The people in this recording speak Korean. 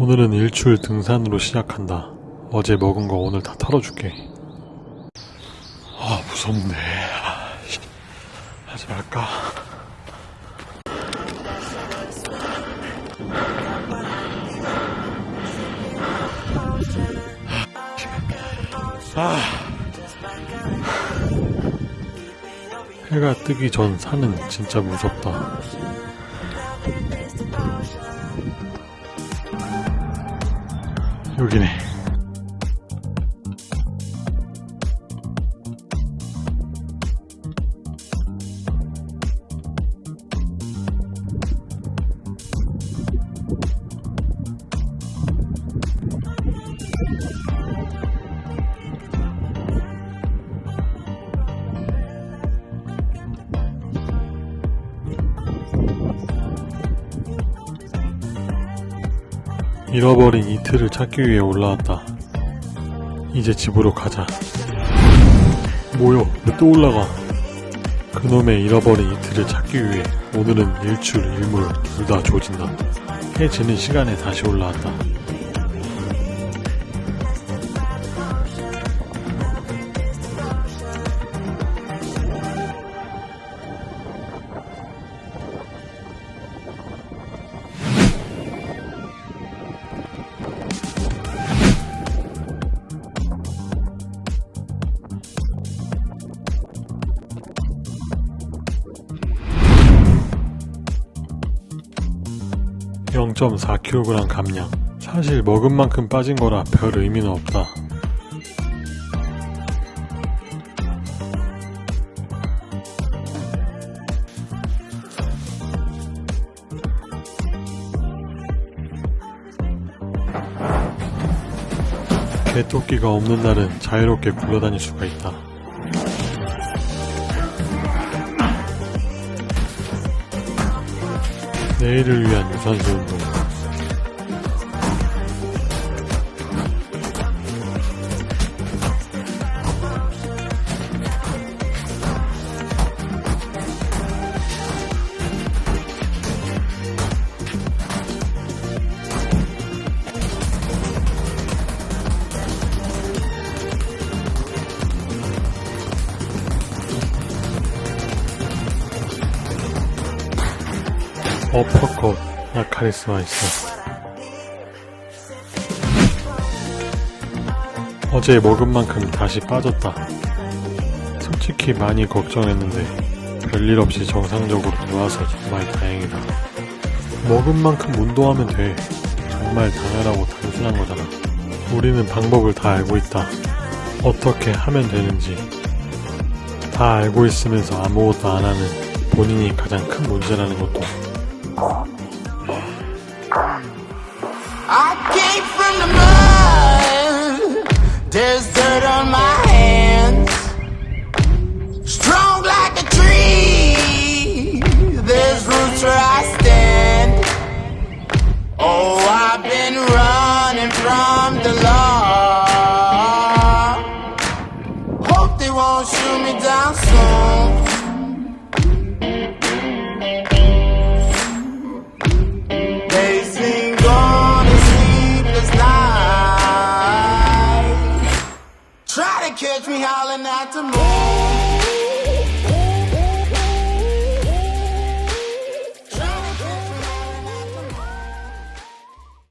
오늘은 일출 등산으로 시작한다. 어제 먹은 거 오늘 다 털어줄게. 아, 무섭네. 아, 씨. 하지 말까? 아. 해가 뜨기 전 산은 진짜 무섭다. 여기네. 잃어버린 이틀을 찾기 위해 올라왔다. 이제 집으로 가자. 뭐요? 왜또 올라가? 그놈의 잃어버린 이틀을 찾기 위해 오늘은 일출, 일몰 둘 다 조진다. 해 지는 시간에 다시 올라왔다. (0.4kg) 감량. 사실 먹은 만큼 빠진 거라 별 의미는 없다. 개토끼가 없는 날은 자유롭게 굴러다닐 수가 있다 내일을 위한 유산소 운동 어퍼컷 나 카리스마 있어. 어제 먹은 만큼 다시 빠졌다. 솔직히 많이 걱정했는데 별일 없이 정상적으로 나와서 정말 다행이다. 먹은 만큼 운동하면 돼. 정말 당연하고 단순한 거잖아. 우리는 방법을 다 알고 있다. 어떻게 하면 되는지. 다 알고 있으면서 아무것도 안 하는 본인이 가장 큰 문제라는 것도 I came from the mud. There's dirt on my hands. Strong like a tree. There's roots where I stand. Oh, I've been running from the law. Me howling at the moon.